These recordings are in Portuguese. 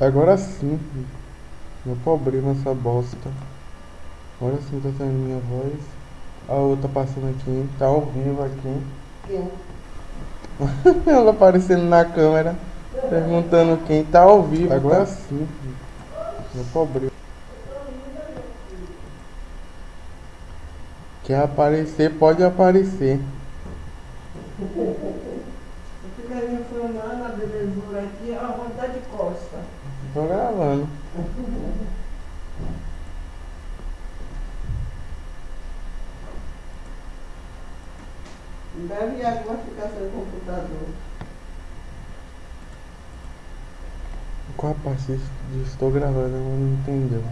Agora sim. Meu problema essa bosta. Agora sim tá saindo minha voz. A outra passando aqui. Tá ao vivo aqui. Quem? Ela aparecendo na câmera. Perguntando quem tá ao vivo. Agora sim. Meu problema. Quer aparecer, pode aparecer. Fica me informando a belezura aqui, a vontade de costa. Tô gravando. Deve água ficar sem computador. Qual a parte de estou gravando? Ela não entendeu.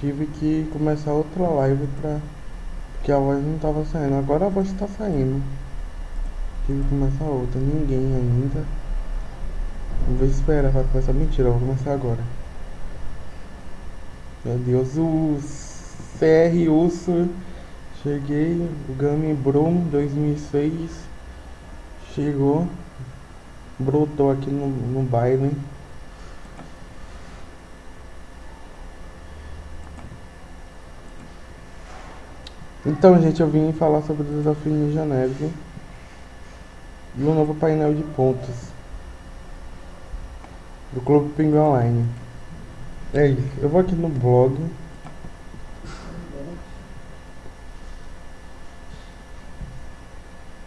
Tive que começar outra live pra. Porque a voz não tava saindo. Agora a voz tá saindo. Tive que começar outra. Ninguém ainda. Vou esperar pra começar. Mentira, vou começar agora. Meu Deus, o CR Urso. Cheguei. O Gami Brum 2006. Chegou. Brotou aqui no, no baile. Então, gente, eu vim falar sobre o desafio Ninja Neve e o novo painel de pontos do Clube Pinguim Online. É isso. Eu vou aqui no blog.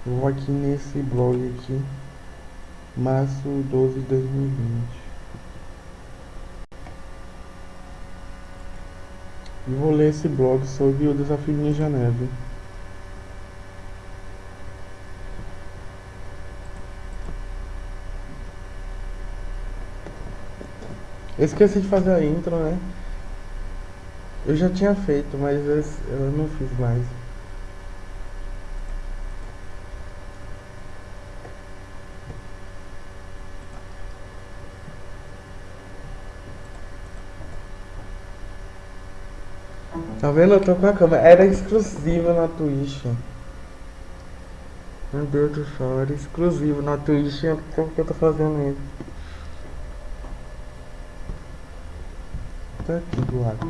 Eu vou aqui nesse blog aqui, março 12 de 2020. E vou ler esse blog sobre o desafio Ninja Neve. Eu esqueci de fazer a intro, né? Eu já tinha feito, mas eu não fiz mais. Tá vendo? Eu tô com a câmera. Era exclusiva na Twitch. Meu Deus do céu, era exclusivo na Twitch. Por que eu tô fazendo isso? Tá aqui do lado.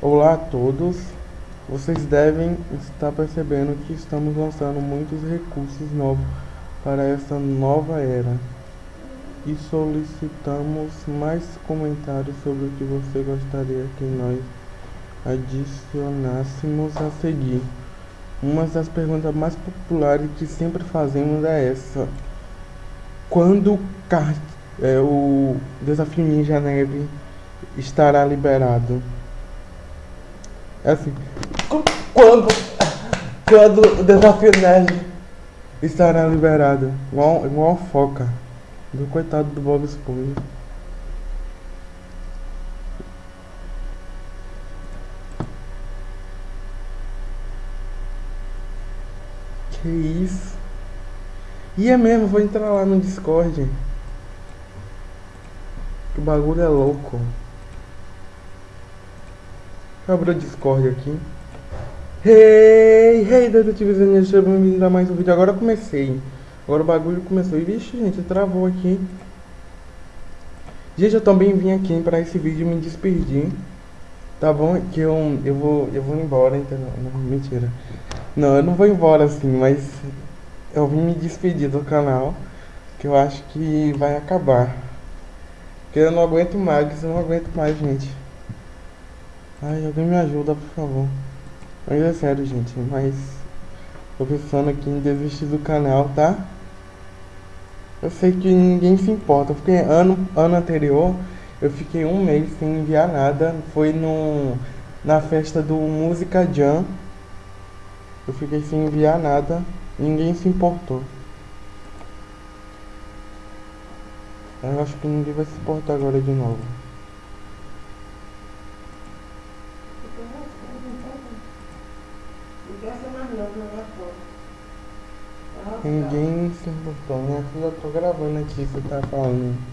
Olá a todos. Vocês devem estar percebendo que estamos lançando muitos recursos novos para essa nova era e solicitamos mais comentários sobre o que você gostaria que nós adicionássemos a seguir. Uma das perguntas mais populares que sempre fazemos é essa: quando é, o desafio Ninja Neve estará liberado? É assim, "Qu- quando, quando o desafio Neve estará liberado? Igual, igual foca. Do coitado do Bob Esponja. Que isso? E é mesmo, vou entrar lá no Discord. Que o bagulho é louco. Abra o Discord aqui. Hey, hey, detetives e seja bem-vindo a mais um vídeo. Agora comecei. Agora o bagulho começou. E vixe, gente, travou aqui. Gente, eu também vim aqui para esse vídeo me despedir. Tá bom? Que eu, eu vou eu vou embora, entendeu? Não, mentira. Não, eu não vou embora assim, mas eu vim me despedir do canal. Que eu acho que vai acabar. Porque eu não aguento mais, eu não aguento mais, gente. Ai, alguém me ajuda, por favor. Mas é sério, gente, mas tô pensando aqui em desistir do canal, tá? Eu sei que ninguém se importa, porque ano, ano anterior eu fiquei um mês sem enviar nada. Foi no, na festa do Música Jam. Eu fiquei sem enviar nada. Ninguém se importou. Eu acho que ninguém vai se importar agora de novo. Ninguém se importou. Filha, eu tô gravando aqui, você tá falando.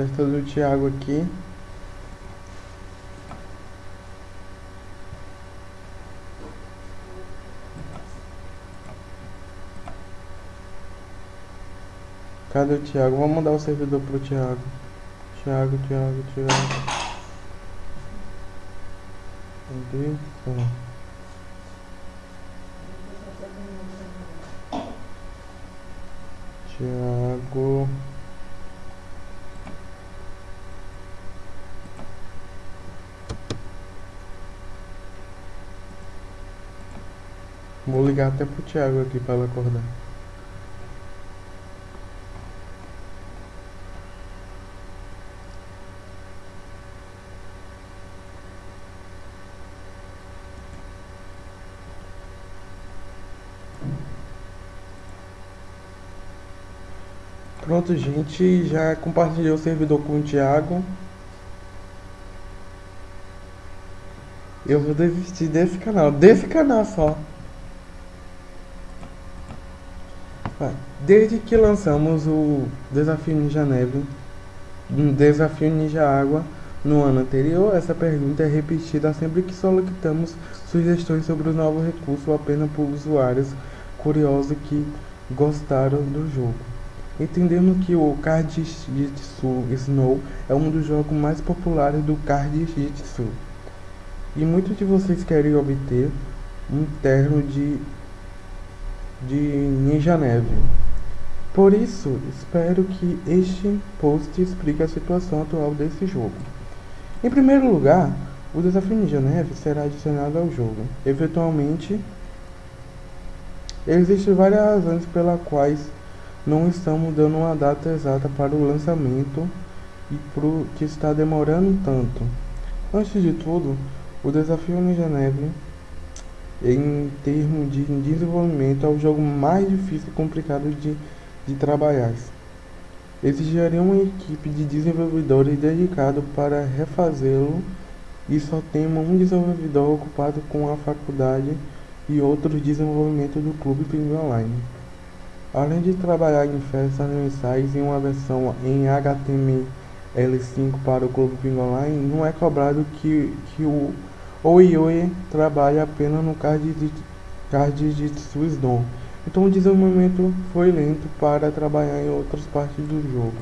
Festa do Thiago aqui. Cadê o Thiago? Vamos mandar o servidor pro Thiago. Thiago, Thiago, Thiago. Cadê? Ó. Thiago. Vou ligar até pro Thiago aqui para ele acordar. Pronto, gente, já compartilhei o servidor com o Thiago. Eu vou desistir desse canal, desse canal só. Vai. Desde que lançamos o Desafio Ninja Neve, um Desafio Ninja Água no ano anterior, essa pergunta é repetida sempre que solicitamos sugestões sobre o novo recurso apenas por usuários curiosos que gostaram do jogo. Entendendo que o Card Jitsu Snow é um dos jogos mais populares do Card Jitsu e muitos de vocês querem obter um terno de de Ninja Neve. Por isso, espero que este post explique a situação atual desse jogo. Em primeiro lugar, o desafio Ninja Neve será adicionado ao jogo. Eventualmente, existem várias razões pelas quais não estamos dando uma data exata para o lançamento e por que está demorando tanto. Antes de tudo, o desafio Ninja Neve em termos de desenvolvimento, é o jogo mais difícil e complicado de, de trabalhar. Exigiria uma equipe de desenvolvedores dedicado para refazê-lo e só temos um desenvolvedor ocupado com a faculdade e outros desenvolvimento do Clube Pinguim Online. Além de trabalhar em festas mensais em uma versão em HTML5 para o Clube Pinguim Online, não é cobrado que, que o o Yui trabalha apenas no card de, card de Swisdom, então o desenvolvimento foi lento para trabalhar em outras partes do jogo.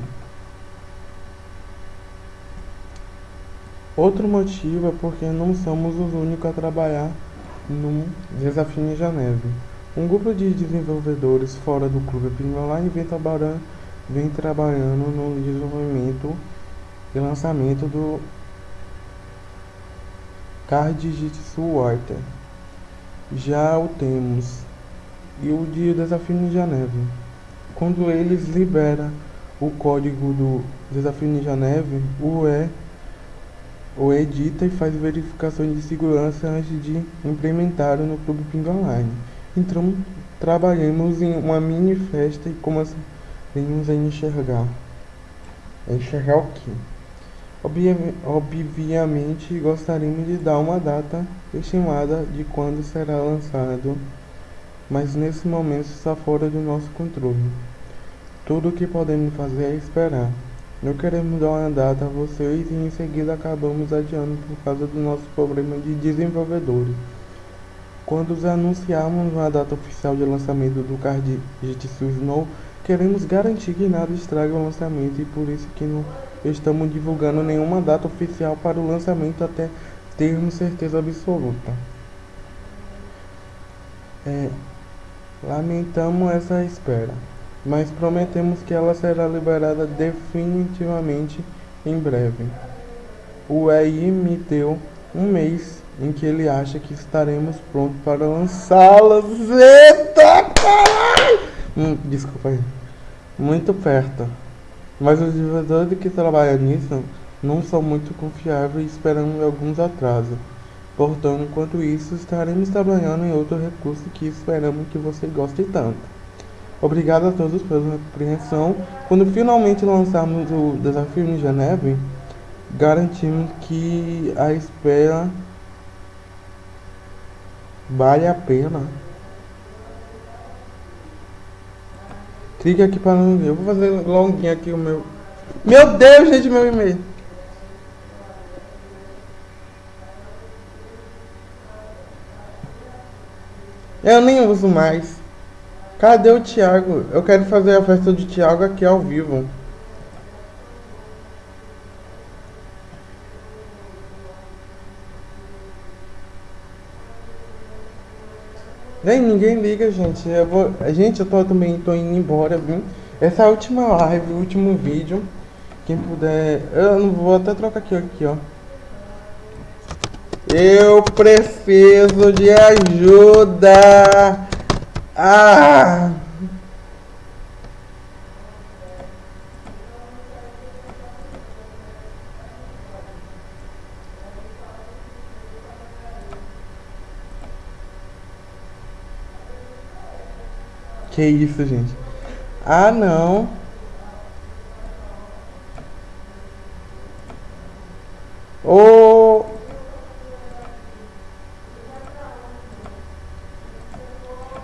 Outro motivo é porque não somos os únicos a trabalhar no Desafio Ninja Neve. Um grupo de desenvolvedores fora do clube Ping Online vem trabalhando, vem trabalhando no desenvolvimento e lançamento do Card Jitsu Water. Já o temos. E o de Desafio Ninja Neve. Quando eles liberam o código do Desafio Ninja Neve, o E o edita e faz verificações de segurança antes de implementar no Clube Ping Online. Então, trabalhamos em uma mini festa e começamos a enxergar. Enxergar o quê? Obviamente gostaríamos de dar uma data estimada de quando será lançado, mas nesse momento está fora do nosso controle. Tudo o que podemos fazer é esperar. Não queremos dar uma data a vocês e em seguida acabamos adiando por causa do nosso problema de desenvolvedores. Quando anunciarmos uma data oficial de lançamento do card Jitsu Snow, queremos garantir que nada estrague o lançamento e por isso que não estamos divulgando nenhuma data oficial para o lançamento até termos certeza absoluta. É, lamentamos essa espera, mas prometemos que ela será liberada definitivamente em breve. O EI me deu um mês em que ele acha que estaremos prontos para lançá-las. Eita caralho! Hum, desculpa aí. Muito perto. Mas os desenvolvedores que trabalham nisso não são muito confiáveis e esperamos alguns atrasos. Portanto, enquanto isso, estaremos trabalhando em outro recurso que esperamos que você goste tanto. Obrigado a todos pela compreensão. Quando finalmente lançarmos o Desafio Ninja Neve, garantimos que a espera vale a pena. Clique aqui para eu vou fazer login aqui o meu Meu Deus, gente, meu e-mail. Eu nem uso mais. Cadê o Thiago? Eu quero fazer a festa do Thiago aqui ao vivo. Vem, ninguém liga, gente. Eu vou... Gente, eu tô também tô indo embora, viu? Essa é a última live, o último vídeo. Quem puder. Eu não vou até trocar aqui, aqui, ó. Eu preciso de ajuda. Ah! Que isso, gente? Ah, não.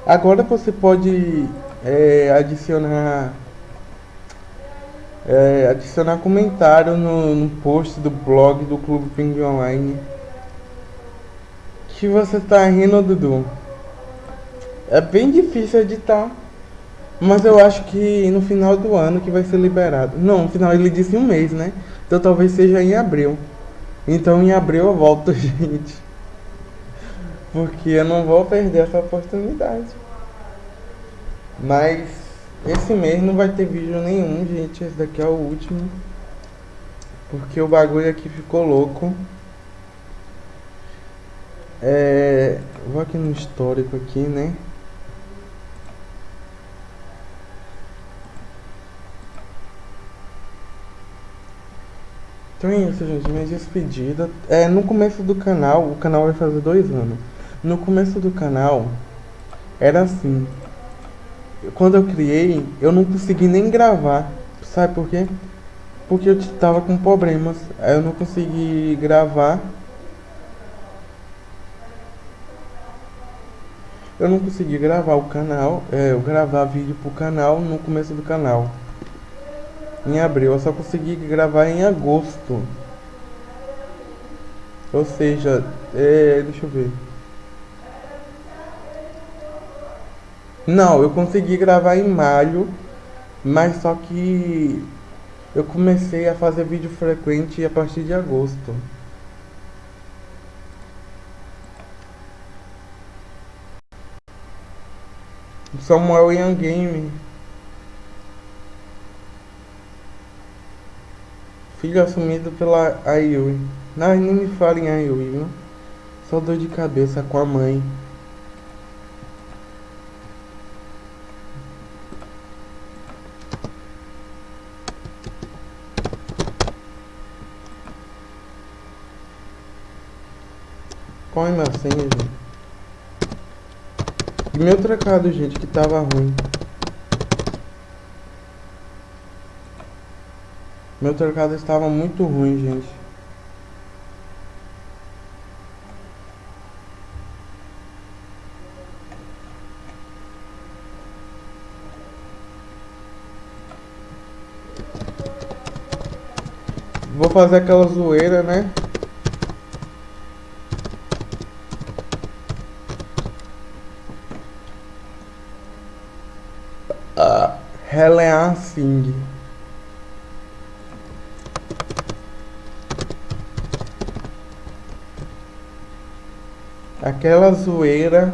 Agora você pode é, adicionar é, adicionar comentário no, no post do blog do Clube Pinguim Online. Que você tá rindo, Dudu? É bem difícil editar. Mas eu acho que no final do ano que vai ser liberado. Não, no final ele disse um mês, né? Então talvez seja em abril. Então em abril eu volto, gente. Porque eu não vou perder essa oportunidade. Mas esse mês não vai ter vídeo nenhum, gente. Esse daqui é o último. Porque o bagulho aqui ficou louco. É, vou aqui no histórico aqui, né? Então é isso, gente. Minha despedida. É, no começo do canal, o canal vai fazer dois anos. No começo do canal, era assim. Quando eu criei, eu não consegui nem gravar. Sabe por quê? Porque eu tava com problemas. Aí eu não consegui gravar. Eu não consegui gravar o canal, é, eu gravar vídeo pro canal no começo do canal em abril. Eu só consegui gravar em agosto. Ou seja, é, deixa eu ver. Não, eu consegui gravar em maio, mas só que eu comecei a fazer vídeo frequente a partir de agosto. Samuel Young Game. Filho assumido pela Ayui. Não, nem me fala em Ayui, viu? Só dor de cabeça com a mãe. Minha senha, gente? E meu trocado, gente, que tava ruim. Meu trocado estava muito ruim, gente. Vou fazer aquela zoeira, né? Helen Singh. aquela zoeira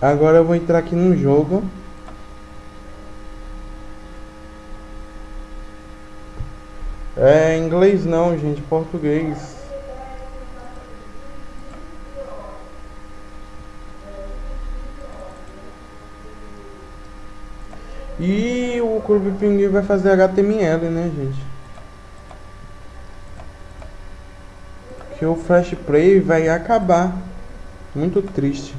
Agora eu vou entrar aqui no jogo. É inglês não, gente, português. E o Clube Pinguim vai fazer HTML, né, gente? Que o Flash Play vai acabar. Muito triste.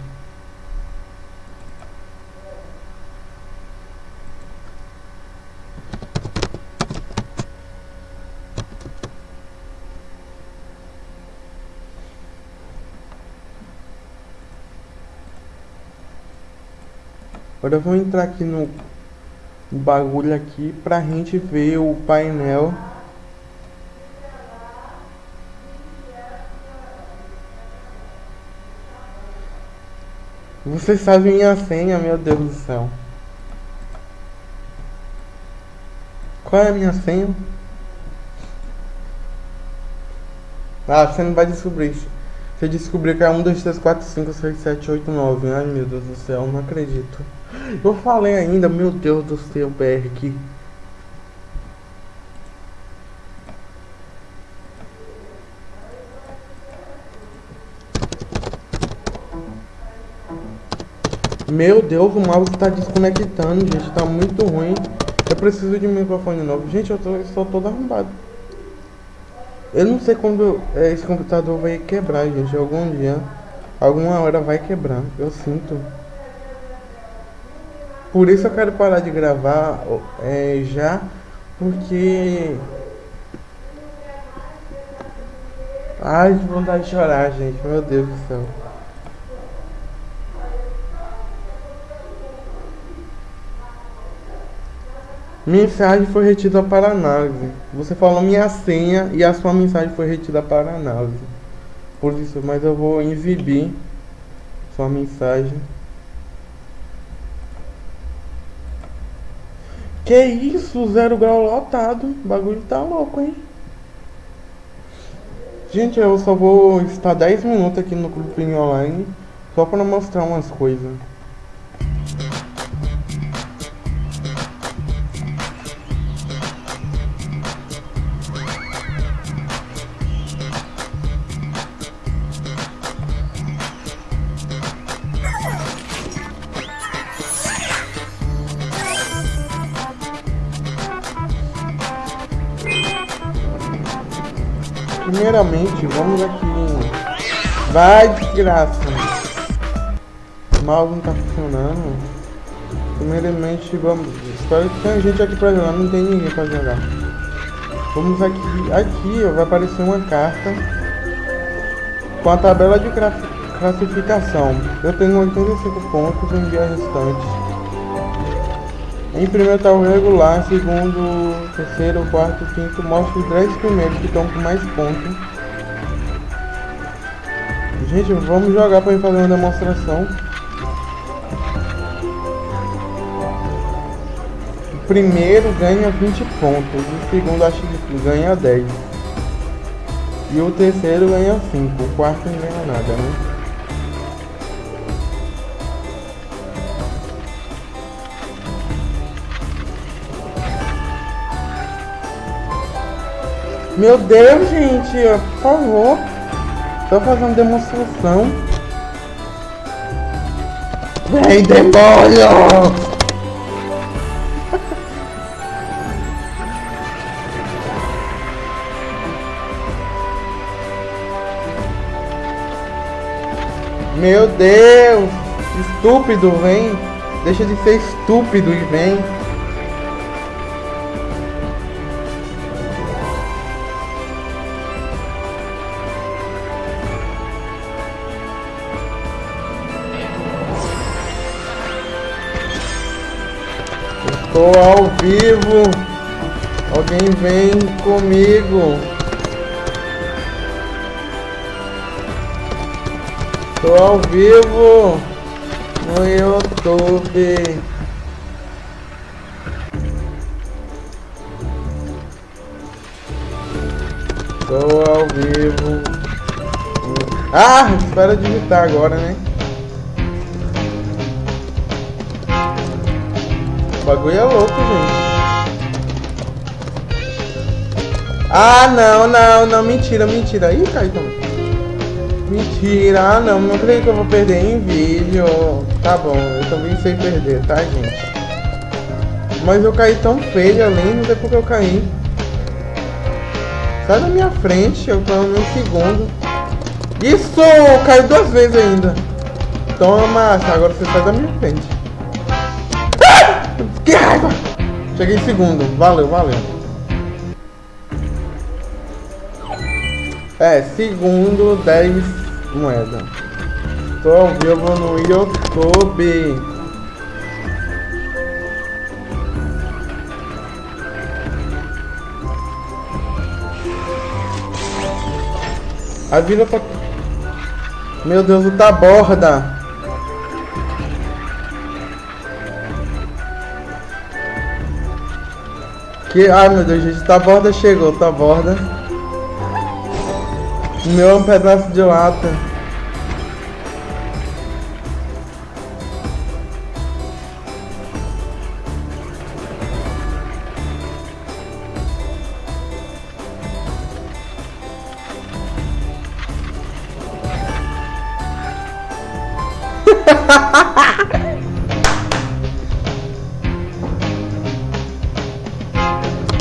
Agora eu vou entrar aqui no bagulho aqui pra gente ver o painel. Você sabe minha senha, meu Deus do céu. Qual é a minha senha? Ah, você não vai descobrir isso. Você descobriu que é 1, 2, 3, 4, 5, 6, 7, 8, 9. Ai meu Deus do céu, não acredito. Eu falei ainda, meu Deus do céu, aqui. Meu Deus, o mouse tá desconectando, gente. Tá muito ruim. Eu preciso de um microfone novo. Gente, eu, tô, eu sou todo arrombado. Eu não sei quando é, esse computador vai quebrar, gente. Algum dia, alguma hora vai quebrar. Eu sinto. Por isso eu quero parar de gravar é, já. Porque... Ai, que vontade de chorar, gente. Meu Deus do céu. Mensagem foi retida para análise. Você falou minha senha e a sua mensagem foi retida para análise. Por isso, mas eu vou exibir sua mensagem. Que isso, zero grau lotado. O bagulho tá louco, hein? Gente, eu só vou estar 10 minutos aqui no Clube Online só para mostrar umas coisas. Primeiramente, vamos aqui. Vai, desgraça. Mouse não tá funcionando. Primeiramente, vamos. Espero que tenha gente aqui pra jogar. Não tem ninguém pra jogar. Vamos aqui. Aqui ó, vai aparecer uma carta com a tabela de classificação. Eu tenho 85 pontos em dia restante. Em primeiro está o regular, segundo, terceiro, quarto, quinto, mostra os 10 primeiros que estão com mais pontos. Gente, vamos jogar para fazer uma demonstração. O primeiro ganha 20 pontos, o segundo acho que ganha 10. E o terceiro ganha 5, o quarto não ganha nada, né? Meu Deus, gente, por favor. Tô fazendo demonstração. Vem, demônio! Meu Deus! Estúpido, vem! Deixa de ser estúpido e vem! Tô ao vivo. Alguém vem comigo. Tô ao vivo no YouTube. Tô ao vivo. Ah, espera digitar agora, né? O bagulho é louco, gente. Ah, não, não, não, mentira, mentira. Ih, caiu também. Mentira, ah, não, não creio que eu vou perder em vídeo. Tá bom, eu também sei perder, tá, gente? Mas eu caí tão feio além, não sei porque eu caí. Sai da minha frente, eu tô no segundo. Isso! Caiu duas vezes ainda. Toma, agora você sai da minha frente. Cheguei em segundo. Valeu, valeu. É, segundo, 10 moedas. Tô ao vivo no YouTube. A vida tá... Meu Deus, o tá borda. Que... Ai, meu Deus, gente. Tá borda chegou, tá borda. Meu é um pedaço de lata.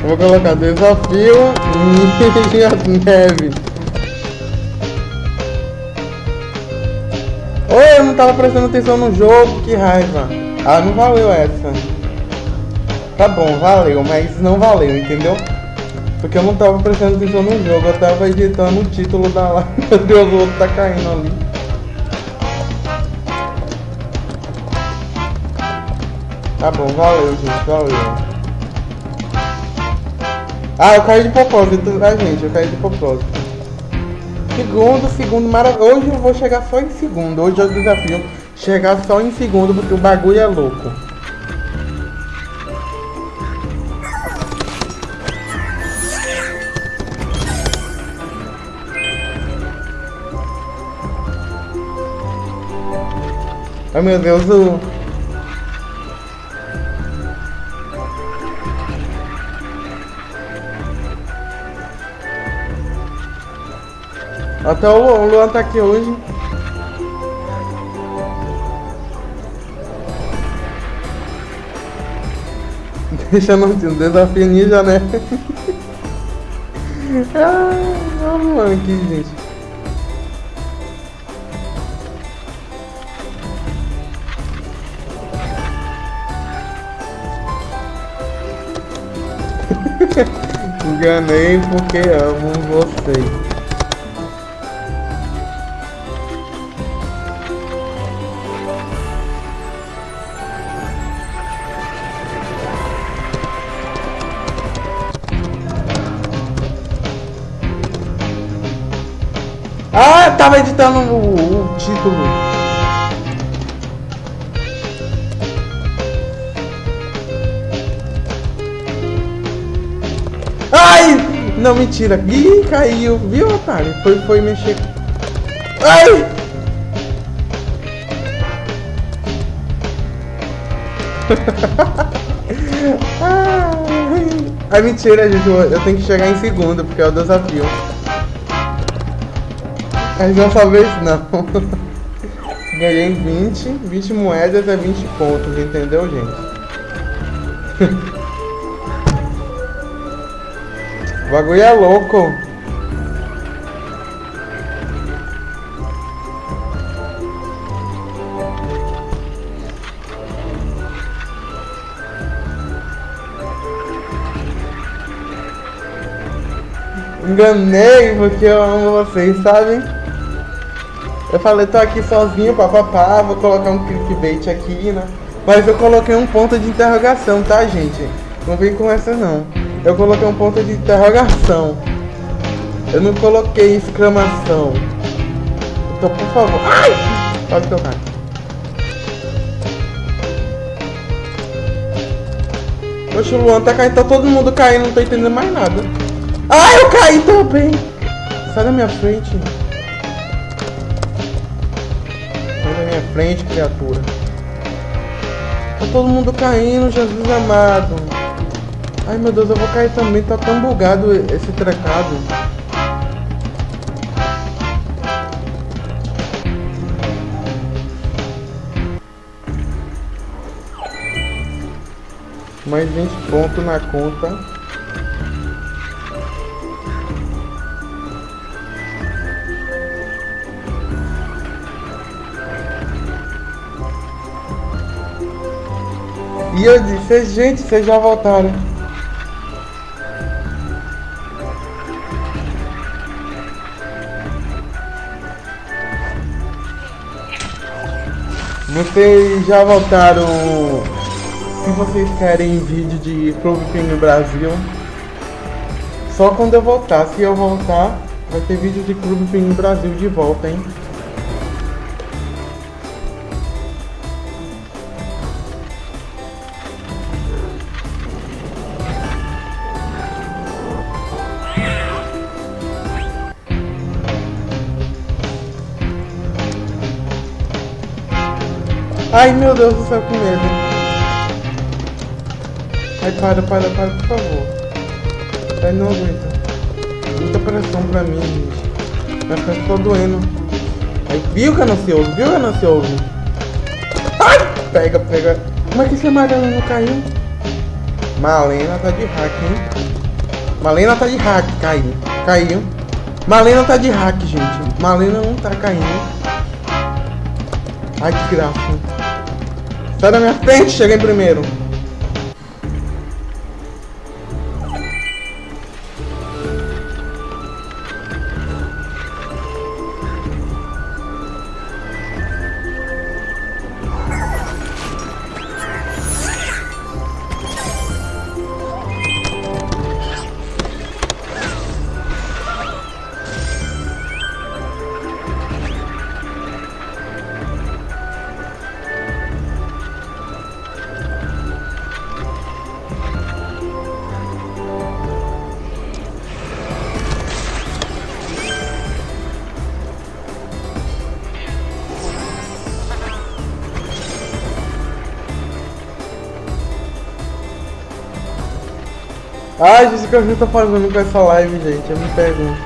Vou colocar desafio Ninja Neve. Oi, eu não tava prestando atenção no jogo, que raiva. Ah, não valeu essa. Tá bom, valeu, mas não valeu, entendeu? Porque eu não tava prestando atenção no jogo, eu tava editando o título da live. Meu Deus, o outro tá caindo ali. Tá bom, valeu, gente, valeu. Ah, eu caí de propósito, tá, gente? Eu caí de propósito. Segundo, segundo, maravilhoso. Hoje eu vou chegar só em segundo. Hoje é o desafio. Chegar só em segundo, porque o bagulho é louco. Ai meu Deus, o... Até o Luan, o Luan tá aqui hoje. Deixa no desafio ninja, né? ah, o Luan aqui, gente. Enganei porque amo vocês. Tava editando o, o título. Ai! Não, mentira. Ih, caiu. Viu, otário? Foi, foi mexer. Ai! Ai, mentira, gente. Eu tenho que chegar em segundo, porque é o desafio. Mas dessa vez não. Ganhei 20, 20 moedas é 20 pontos, entendeu, gente? o bagulho é louco. Enganei porque eu amo vocês, sabem? Eu falei, tô aqui sozinho, papapá, vou colocar um clickbait aqui, né? Mas eu coloquei um ponto de interrogação, tá, gente? Não vem com essa, não. Eu coloquei um ponto de interrogação. Eu não coloquei exclamação. Então, por favor. Ai! Pode tocar. Oxe, o Luan tá caindo, tá todo mundo caindo, não tô entendendo mais nada. Ai, eu caí também! Sai da minha frente minha frente, criatura. Tá todo mundo caindo, Jesus amado. Ai meu Deus, eu vou cair também. Tá tão bugado esse trecado. Mais 20 pontos na conta. E eu disse, gente, vocês já voltaram. Vocês já voltaram. Se vocês querem vídeo de Clube Penguin Brasil, só quando eu voltar. Se eu voltar, Vai ter vídeo de Clube Pinguim Brasil de volta, hein? Ai meu Deus do céu, que medo. Ai, para, para, para, por favor. Ai, não aguento. Muita pressão pra mim, gente. Minha frente tá doendo. Ai, viu que eu não se ouve? Viu que eu não se ouve? Ai, pega, pega. Como é que esse amarelo não caiu? Malena tá de hack, hein? Malena tá de hack, caiu. Caiu. Malena tá de hack, gente. Malena não tá caindo. Ai, que graça. Sai da minha frente, cheguei primeiro. Ai, gente, o que eu tô fazendo com essa live, gente? Eu me pergunto.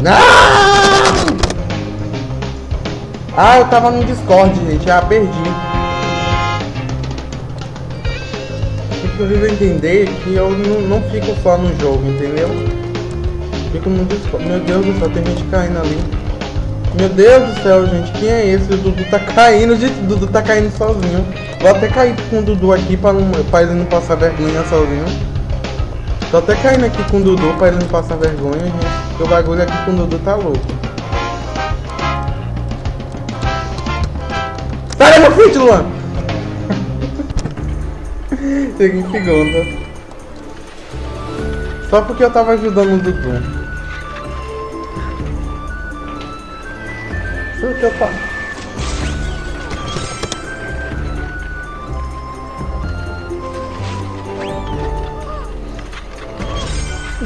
Não! Ah, eu tava no Discord, gente. Ah, perdi. Inclusive entender que eu não, não fico só no jogo, entendeu? Fico no Discord. Meu Deus do céu, tem gente caindo ali. Meu Deus do céu, gente. Quem é esse? O Dudu tá caindo, gente. O Dudu tá caindo sozinho. Vou até cair com o Dudu aqui pra, não, pra ele não passar vergonha sozinho. Tô até caindo aqui com o Dudu pra ele não passar vergonha, gente. Porque o bagulho aqui com o Dudu tá louco. Sai da minha frente, Luan! Cheguei em segunda. Só porque eu tava ajudando o Dudu. Só que eu tava...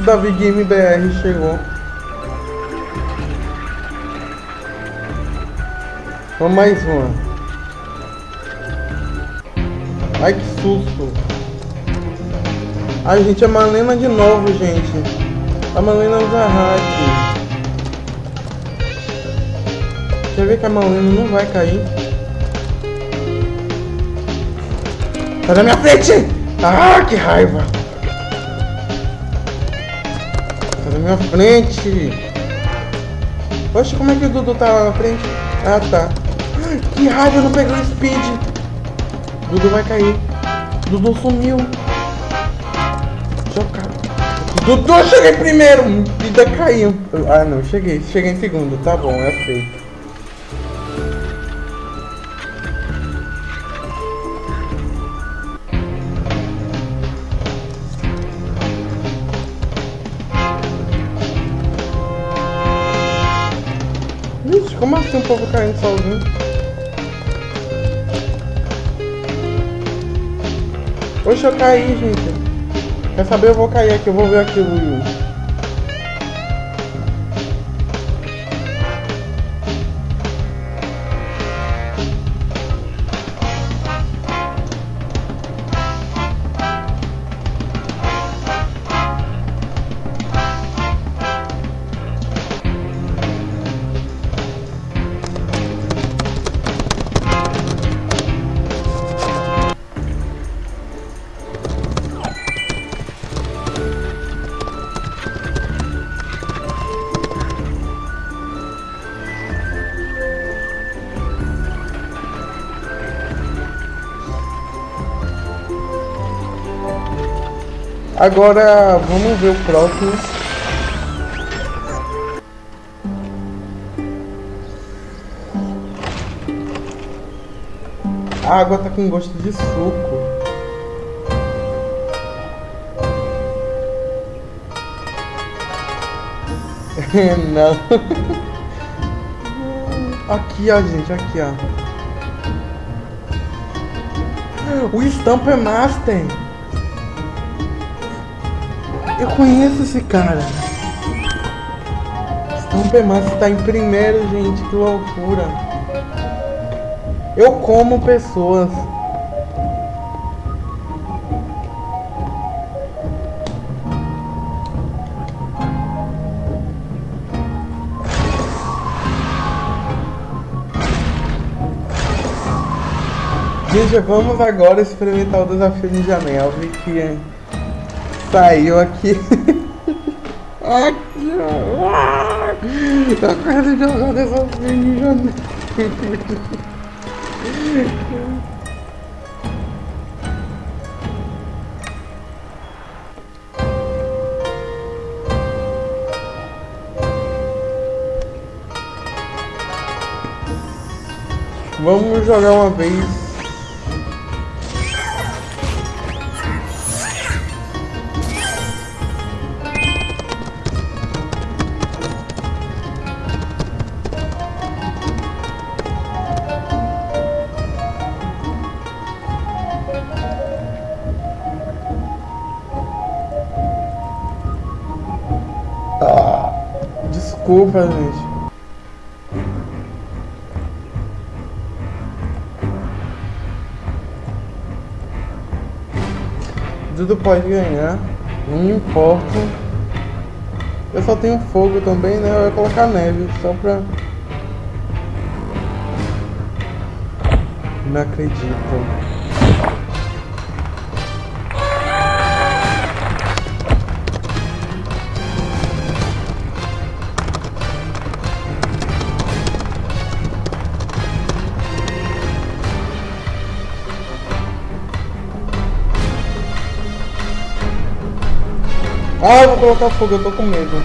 Davi Game BR chegou. Vamos mais uma. Ai que susto. Ai gente, a Malena de novo, gente. A Malena usa hack. Quer ver que a Malena não vai cair? Tá na minha frente! Ah, que raiva! Minha frente. Poxa, como é que o Dudu tá na frente? Ah, tá. Que raiva, não pegou o speed. Dudu vai cair. Dudu sumiu. Chocado. Dudu, cheguei primeiro. Vida caiu. Ah, não, cheguei. Cheguei em segundo. Tá bom, é feito. Como assim o povo caindo sozinho? Oxe, eu caí, gente. Quer saber? Eu vou cair aqui, eu vou ver aquilo. Agora vamos ver o próximo. A água tá com gosto de suco. Não. Aqui, ó, gente, aqui, ó. O Stamper Master. Eu conheço esse cara. Stamper Master tá em primeiro, gente. Que loucura. Eu como pessoas. Gente, vamos agora experimentar o desafio de janela que saiu aqui. aqui, ó. Quero jogar desafio de janela. Vamos jogar uma vez Desculpa, gente. Dudu pode ganhar. Não importa. Eu só tenho fogo também, né? Eu ia colocar neve, só pra... Não acredito. Ah, eu vou colocar fogo, eu tô com medo.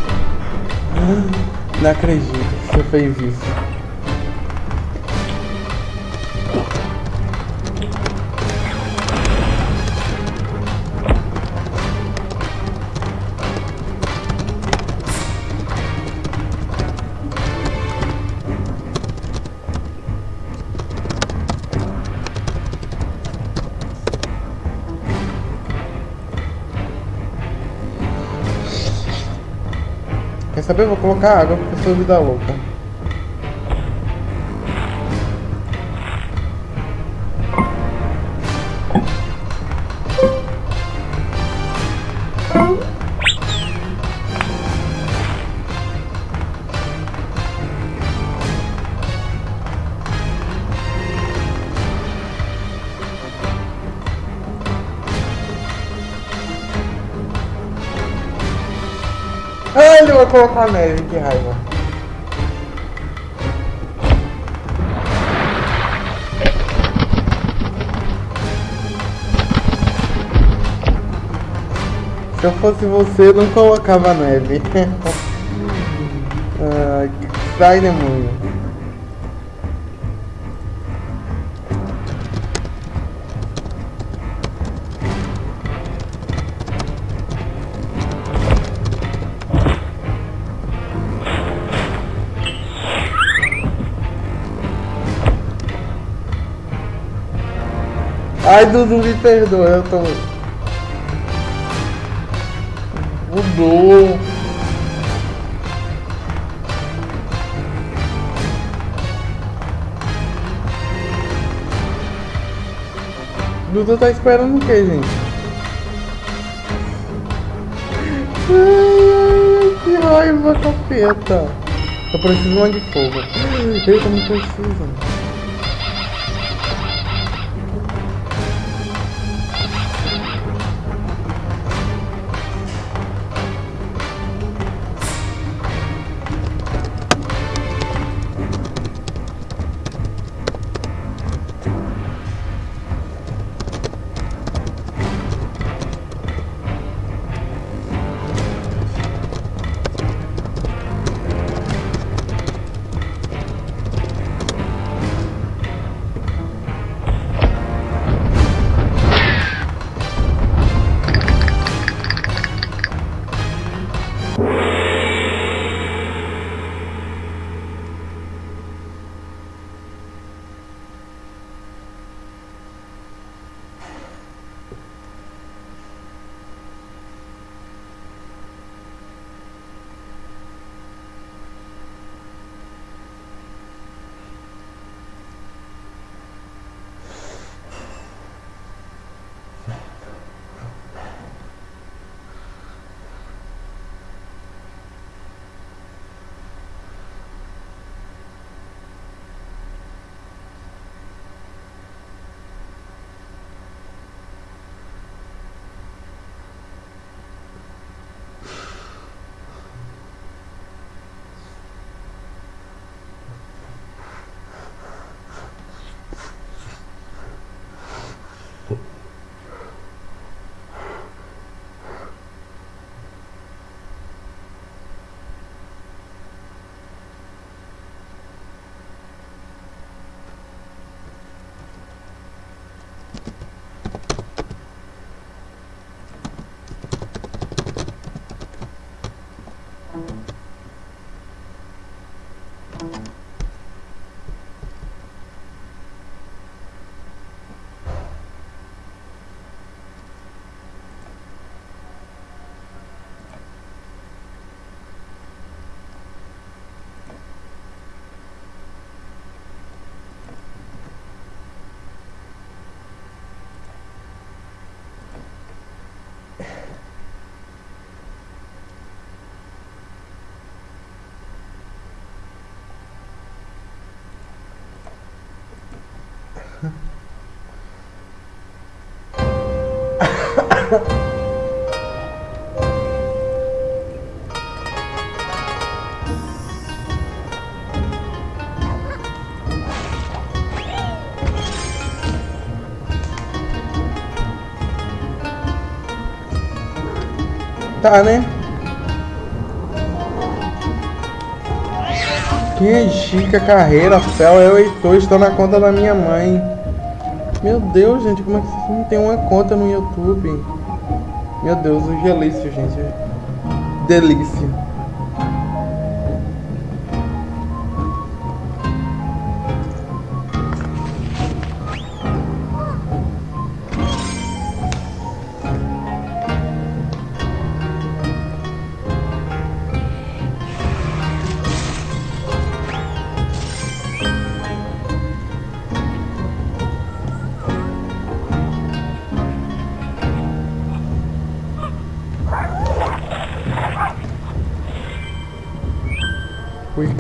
Não acredito você fez isso. Quer saber? Vou colocar água porque eu sou vida louca. Colocar neve, que raiva. Se eu fosse você, não colocava neve. ah, sai demônio. Ai, Dudu, me perdoa, eu tô... Mudou. Dudu tá esperando o que, gente? Ai, que raiva, capeta. Eu preciso de fogo. Eita, não precisa. Tá, né? Quem é Chica Carreira, Fel, eu e estou na conta da minha mãe. Meu Deus, gente, como é que vocês não tem uma conta no YouTube? Meu Deus, o gelício, gente. Delícia.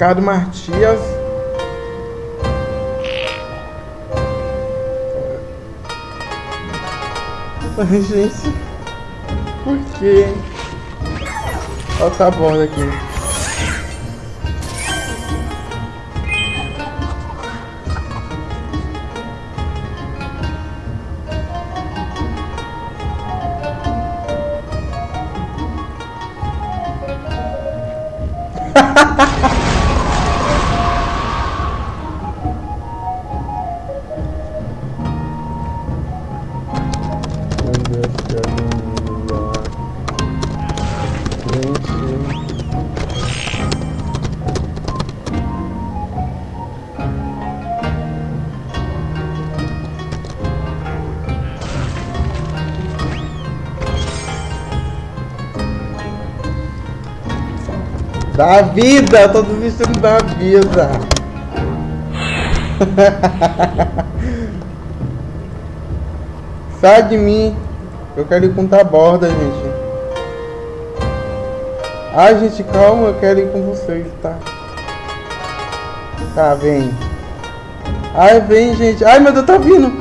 Ricardo Martias. Ai, gente. Por quê? Olha tá borda aqui. Da vida, tô desistindo da vida. Sai de mim. Eu quero ir com a borda, gente. Ai, gente, calma, eu quero ir com vocês, tá? Tá, vem. Ai, vem, gente. Ai, meu Deus, tá vindo.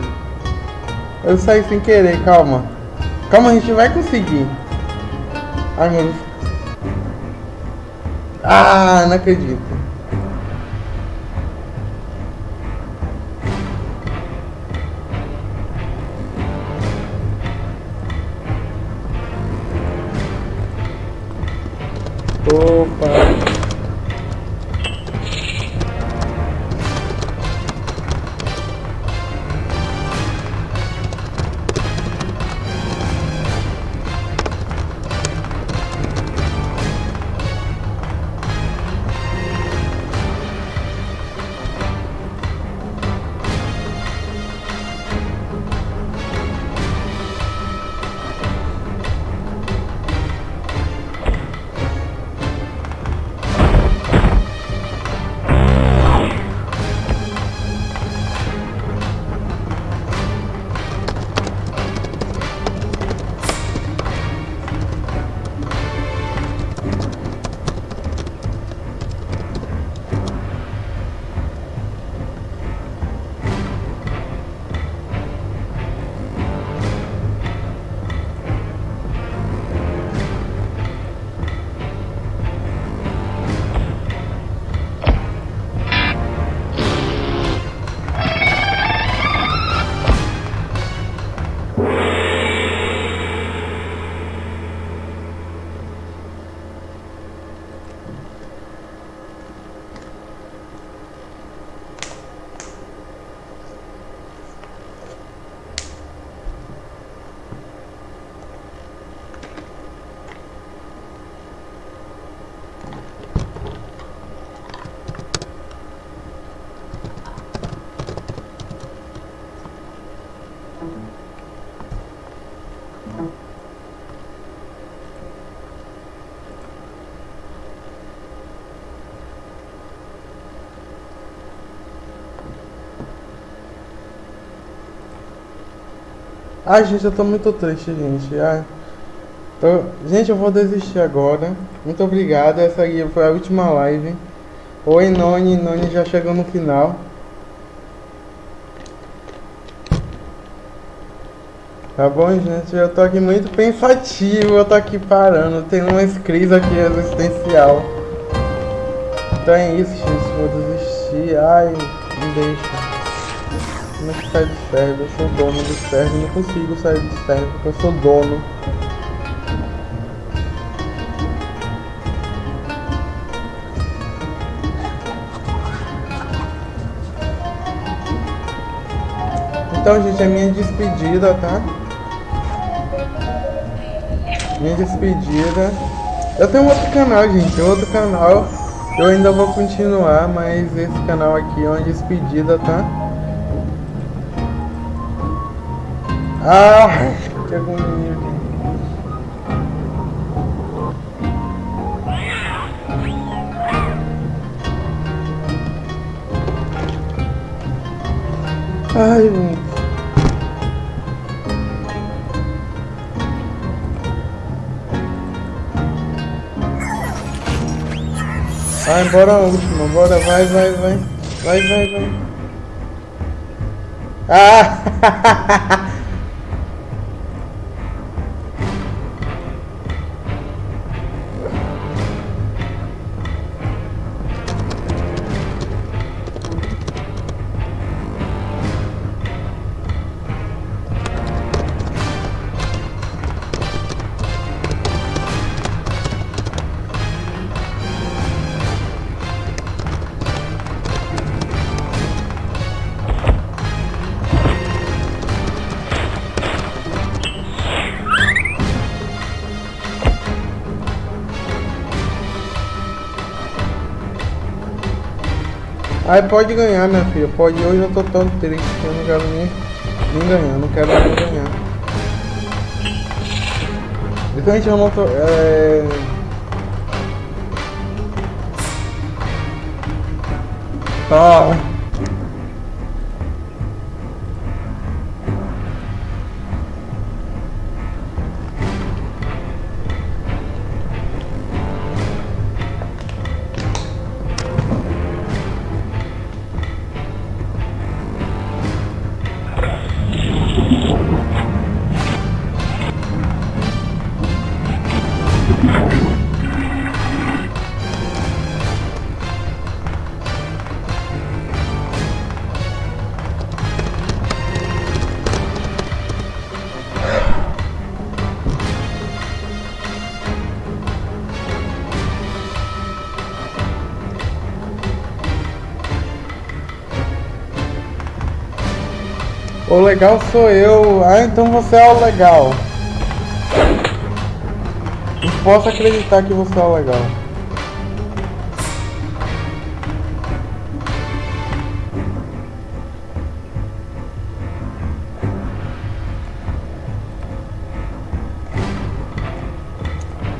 Eu saí sem querer, calma. Calma, a gente vai conseguir. Ai, meu Deus. Ah, não acredito. Ai, gente, eu tô muito triste, gente. Ai. Tô- Gente, eu vou desistir agora. Muito obrigado. Essa aí foi a última live. Oi, Noni. Noni já chegou no final. Tá bom, gente? Eu tô aqui muito pensativo, eu tô aqui parando. Tem uma crise aqui existencial. Então é isso, gente. Vou desistir. Ai, me deixa. Como é que sai do server? Eu sou dono do server. Não consigo sair do server porque eu sou dono. Então, gente, é minha despedida, tá? Minha despedida. Eu tenho outro canal, gente, outro canal. Eu ainda vou continuar, mas esse canal aqui é uma despedida, tá? Ah, que agonia. Ai. Vai, bora a última, bora, vai, vai, vai. Vai, vai, vai. Ah! Aí pode ganhar, minha filha. Pode. Hoje eu tô tão triste que eu não quero nem, nem ganhar. Não quero nem ganhar. Principalmente eu não tô. É... Tá. O legal sou eu. Ah, então você é o legal. Não posso acreditar que você é o legal.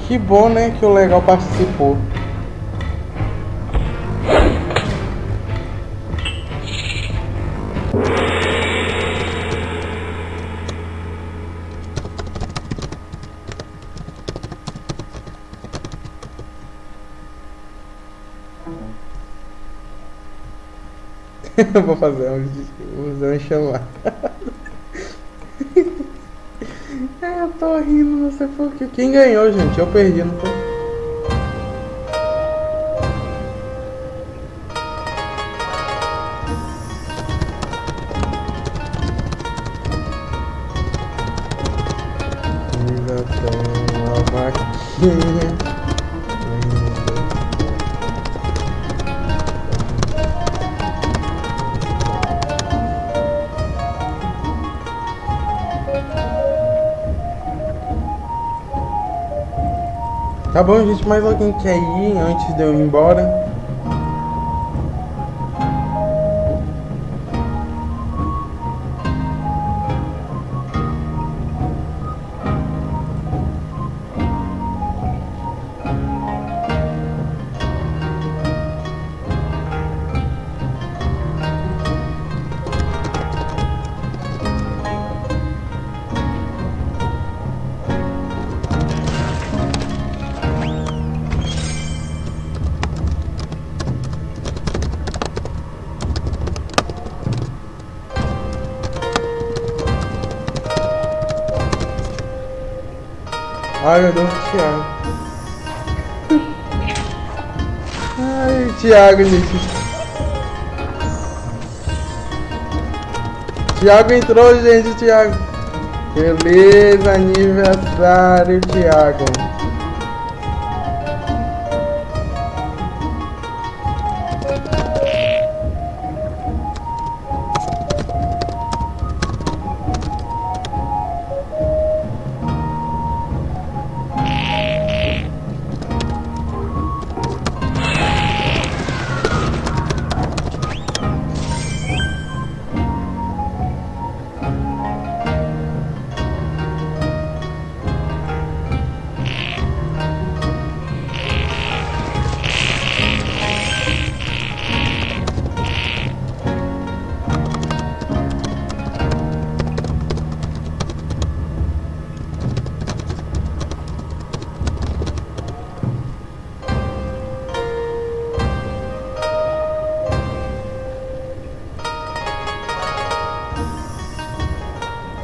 Que bom, né, que o legal participou. Eu vou fazer um, vou fazer um chamar. é, eu tô rindo, não sei porquê. Quem ganhou, gente? Eu perdi, não foi? Tá bom, gente, mais alguém quer ir antes de eu ir embora? Ai, meu Deus, Thiago. Ai, Thiago, gente. Thiago entrou, gente, Thiago. Beleza, aniversário, Thiago.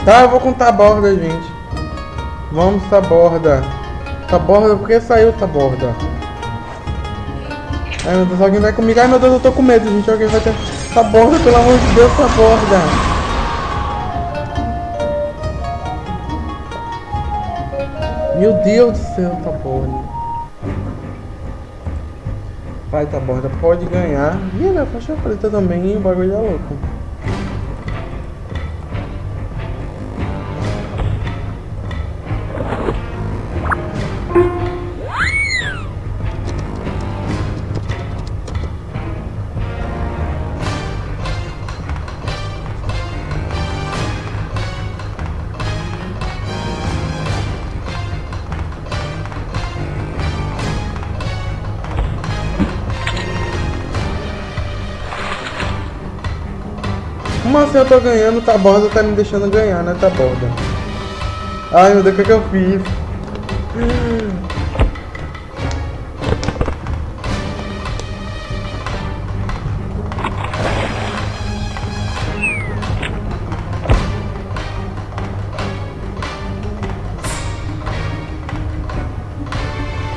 Tá, eu vou contar a borda, gente. Vamos, borda. Tá borda, por que saiu borda? Ai meu Deus, alguém vai comigo. Ai meu Deus, eu tô com medo, gente. Alguém vai ter. borda, pelo amor de Deus, borda. Meu Deus do céu, borda. Vai, borda, pode ganhar. Ih, minha faixa preta também, o bagulho é louco. Como assim eu tô ganhando? Tá borda tá me deixando ganhar, né? Tá borda. Ai meu Deus, o que, é que eu fiz?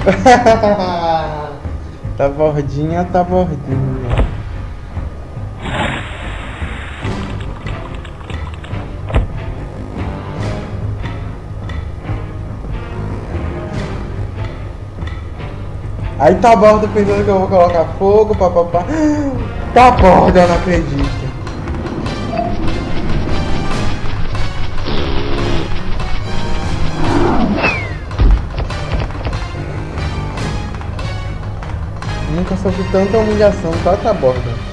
tá bordinha, tá bordinha. Aí tá borda pensando que eu vou colocar fogo, papapá. Tá borda, eu não acredito. Nunca sofri tanta humilhação, tá, tá borda.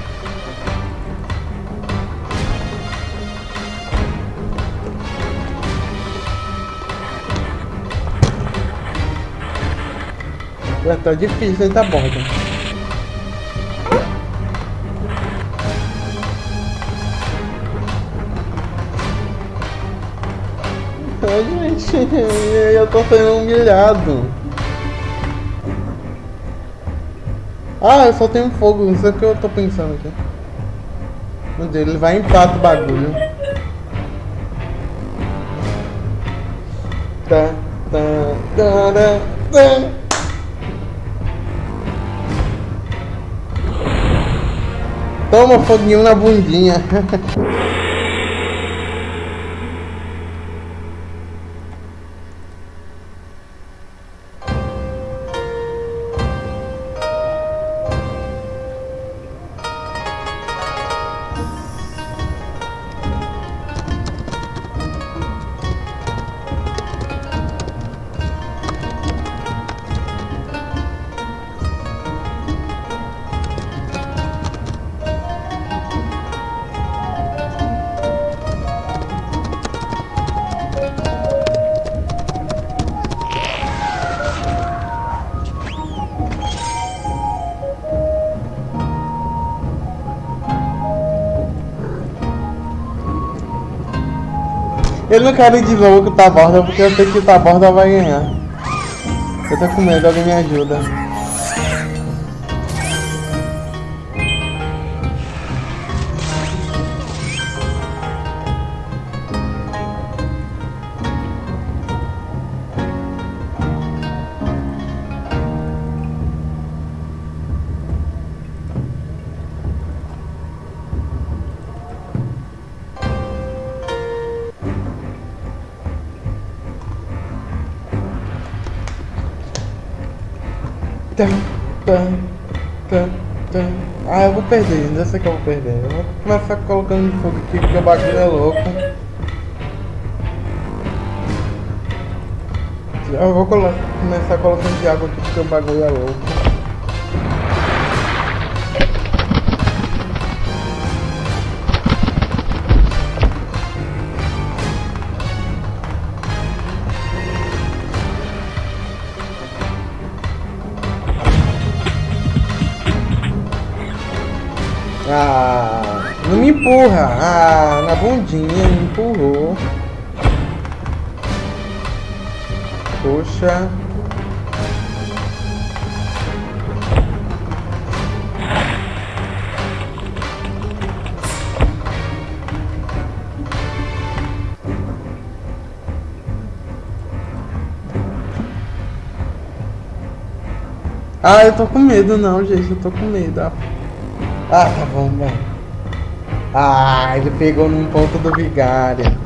Já tá difícil essa borda. Ai, gente, eu tô sendo humilhado. Ah, eu só tenho fogo, não sei o que eu tô pensando aqui. Meu Deus, ele vai empatar o bagulho. Tá, tá, tá, tá, tá. Toma foguinho na bundinha. Ele não quer ir de novo com o Taborda porque eu sei que o Taborda vai ganhar. Eu tô com medo, alguém me ajuda. Perder, já sei que eu vou perder. Eu vou começar colocando fogo aqui porque o bagulho é louco. Eu vou começar colocando de água aqui porque o bagulho é louco. Ah, não me empurra. Ah, na bundinha me empurrou. Poxa. Ah, eu tô com medo não, gente. Eu tô com medo. Ah, ah tá bom, bom. Ah, ele pegou num ponto do vigário.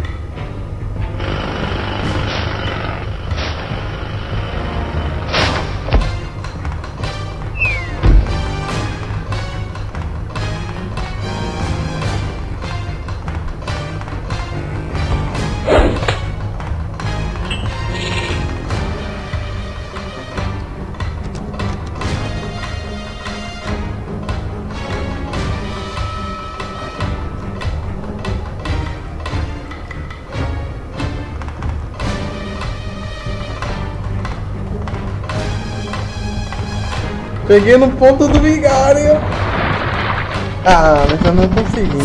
Peguei no ponto do vigário. Ah, mas eu não consegui.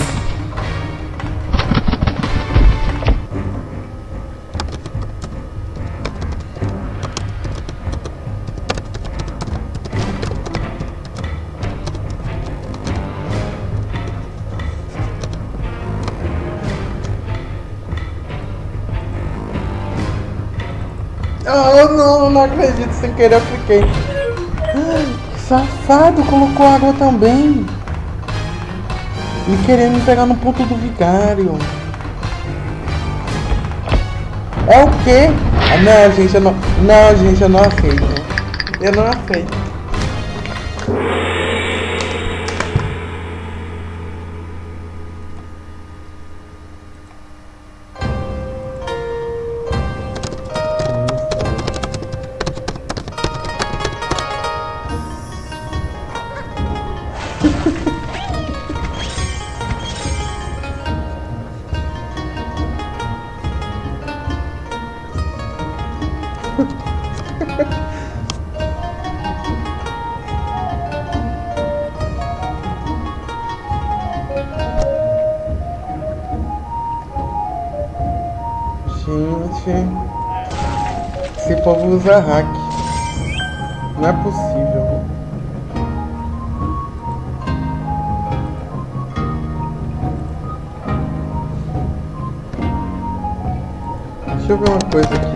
Ah, não, não acredito, sem querer eu cliquei. Safado, colocou água também. E querendo me pegar no ponto do vigário. É o quê? Ah, não, gente, eu não... Não, gente, eu não aceito. Eu não aceito. Usa hack. Não é possível. Deixa eu ver uma coisa aqui.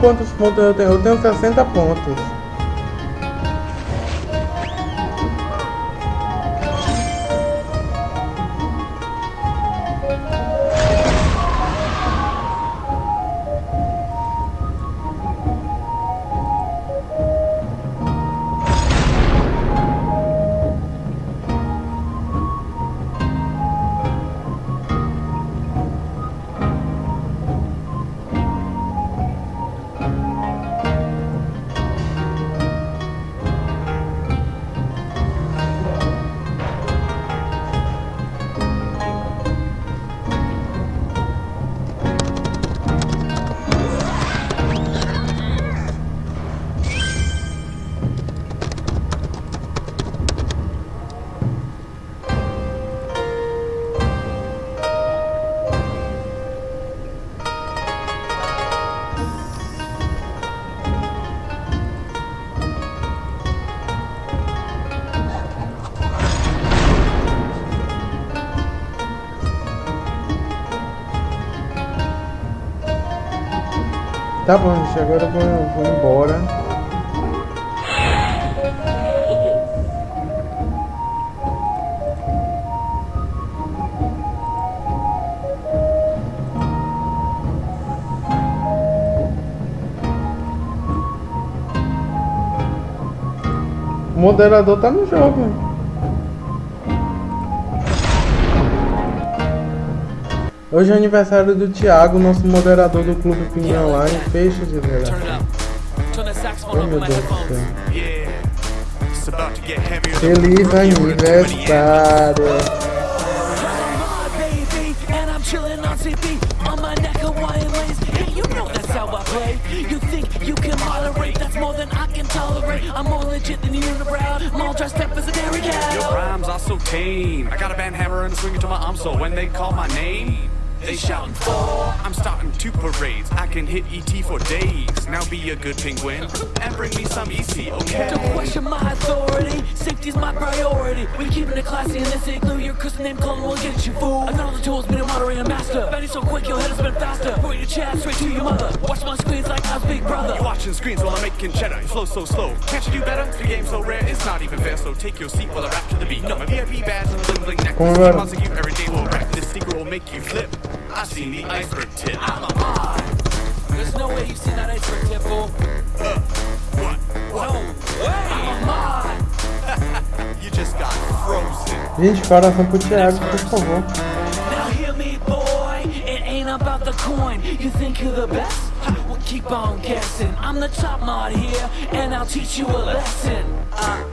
Quantos pontos eu tenho. Eu tenho 60 pontos. Tá bom, gente, agora eu vou, vou embora. O moderador tá no jogo. Hoje é aniversário do Thiago, nosso moderador do Clube Pinguim Online. Fecha de Turn it verdade. Oh up meu Deus do céu. Yeah. It's about to get heavier than Feliz aniversário! You know that's how I play. You think you can moderate? That's more than I can tolerate. I'm more legit than the unibrow. I'm all dressed up as a dairy Your cow. rhymes are so tame. I got a band hammer and a swinger to my arm, so when they call my name, they shouting for. I'm starting two parades. I can hit ET for days. Now be a good penguin and bring me some EC, okay? Don't question my authority. Safety's my priority. We keeping it classy in this igloo. Your cousin named Clone will get you fool. I got all the tools, been a moderator master. Benny so quick, your head has been faster. Point your chat straight to your mother. Watch my screens like I was Big Brother. You're watching screens while I'm making cheddar. You flow so slow. Can't you do better? The game's so rare, it's not even fair. So take your seat while I rap to the beat. No, my VIP badge and a bling bling Come necklace. on. Monster you every day will rap. This secret will make you flip. I seen the iceberg tip. I'm a mod. There's no way you've seen that iceberg tip, fool. What? What? No way. I'm a mod. You just got frozen. Gente, coração pro Thiago, por favor. Now hear me, boy. It ain't about the coin. You think you're the best? Ha, Well, keep on guessing. I'm the top mod here, and I'll teach you a lesson. Uh,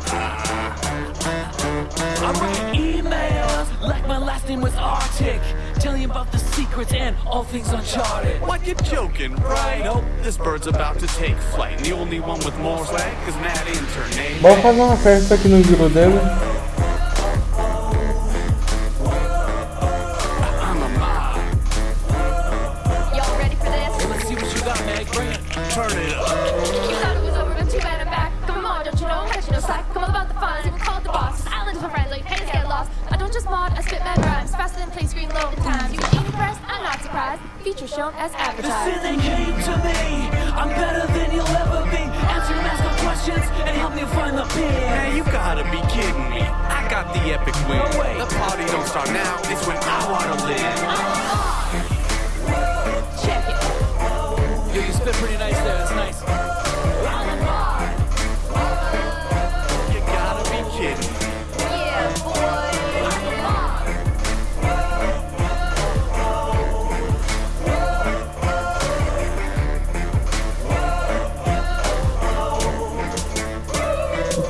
I write emails like my last name was Arctic, telling you about the secrets and all things uncharted. What, you joking, right? Nope, this bird's about to take flight. And the only one with more swag is Matt Intern, Vamos fazer uma festa aqui no giro dele. Surprised. Feature shown as The advertised. sin they came to me. I'm better than you'll ever be. Answer your mascot questions and help me find the pin. Man, you gotta be kidding me. I got the epic win. No way. The party don't start now, it's when I wanna live.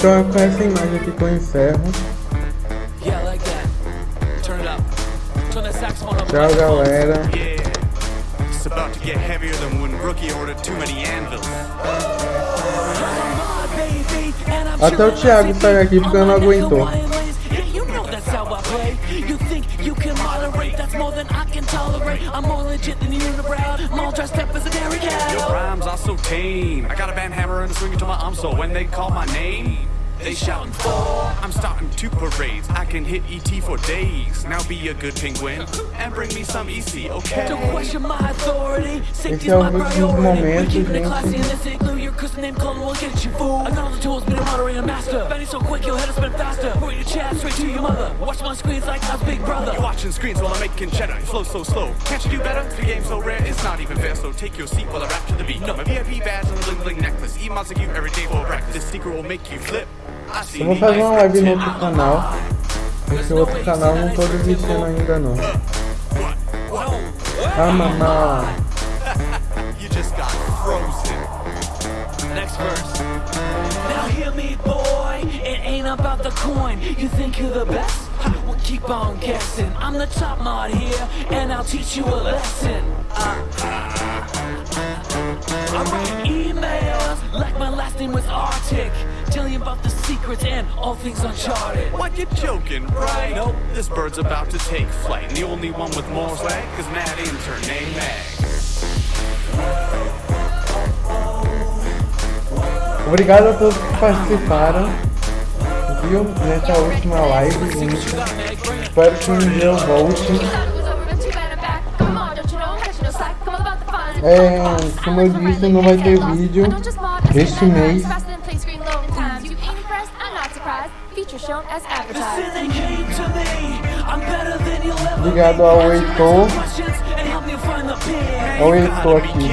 Turn it up. Turn that saxophone up. Tchau, galera. Yeah. It's about to get heavier than when rookie ordered too many anvils. Até o Thiago saiu aqui porque não aguentou. You know that's how I play. You think you can moderate? That's more than I can tolerate. I'm more legit than the unibrow. I'm all dressed up as a dairy Your cow. rhymes are so tame. I got a band hammer and a swinger to my arm, so when they call my name, they shouting for. I'm starting two parades. I can hit ET for days. Now be a good penguin and bring me some EC, okay? Don't question my authority. Safety's Esse é my priority. momentos, we keep it classy in this igloo. Your cousin named Clone will get you fool. I got all the tools, been a moderator master. Benny so quick, your head has been faster. Point your chat straight to your mother. Watch my screens like I was Big Brother. You're watching screens while I'm making cheddar. You flow so slow. Can't you do better? The game's so rare, it's not even fair. So take your seat while I rap to the beat. No, my VIP badge and a bling bling necklace. Eat monster you every day for breakfast. This secret will make you flip. See Eu vou fazer uma live no outro canal. Esse outro canal não tô desistindo ainda não. Ah, mamá. You just got frozen. Next verse. Now hear me, boy. It ain't about the coin. You think you're the best? Ha, Well, keep on guessing. I'm the top mod here, and I'll teach you a lesson. Uh, I write emails like my last name was Arctic, telling you about the secrets and all things uncharted. What, you joking, right? Nope, this bird's about to take flight. And the only one with more swag is Matt Intern, named Mag. Obrigado a todos que participaram. Viu? Nessa última live, gente. Espero que um dia eu volte. É, como eu disse, não vai ter vídeo este mês. Obrigado ao Heitor. Ao Heitor aqui,